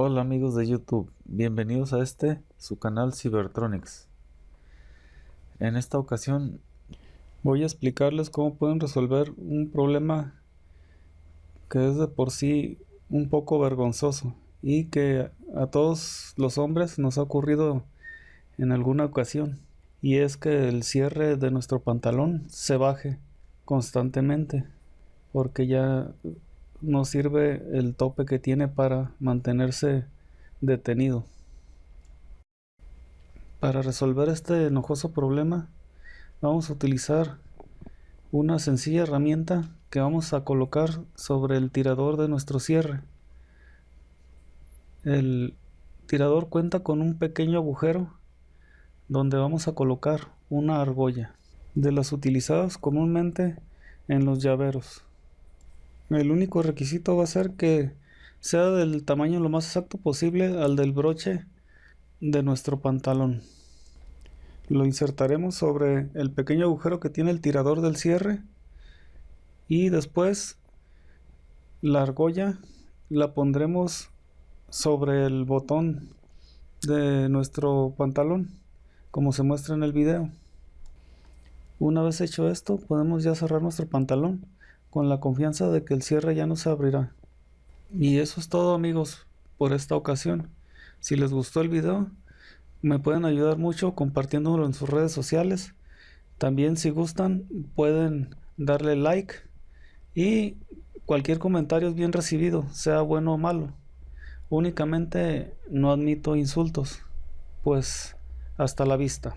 Hola amigos de YouTube, bienvenidos a este, su canal Cybertronics. En esta ocasión voy a explicarles cómo pueden resolver un problema que es de por sí un poco vergonzoso y que a todos los hombres nos ha ocurrido en alguna ocasión y es que el cierre de nuestro pantalón se baje constantemente porque ya no sirve el tope que tiene para mantenerse detenido. Para resolver este enojoso problema vamos a utilizar una sencilla herramienta que vamos a colocar sobre el tirador de nuestro cierre. El tirador cuenta con un pequeño agujero donde vamos a colocar una argolla de las utilizadas comúnmente en los llaveros. El único requisito va a ser que sea del tamaño lo más exacto posible al del broche de nuestro pantalón. Lo insertaremos sobre el pequeño agujero que tiene el tirador del cierre y después la argolla la pondremos sobre el botón de nuestro pantalón como se muestra en el video. Una vez hecho esto podemos ya cerrar nuestro pantalón con la confianza de que el cierre ya no se abrirá. Y eso es todo amigos por esta ocasión. Si les gustó el video, me pueden ayudar mucho compartiéndolo en sus redes sociales. También si gustan pueden darle like y cualquier comentario es bien recibido, sea bueno o malo. Únicamente no admito insultos. Pues hasta la vista.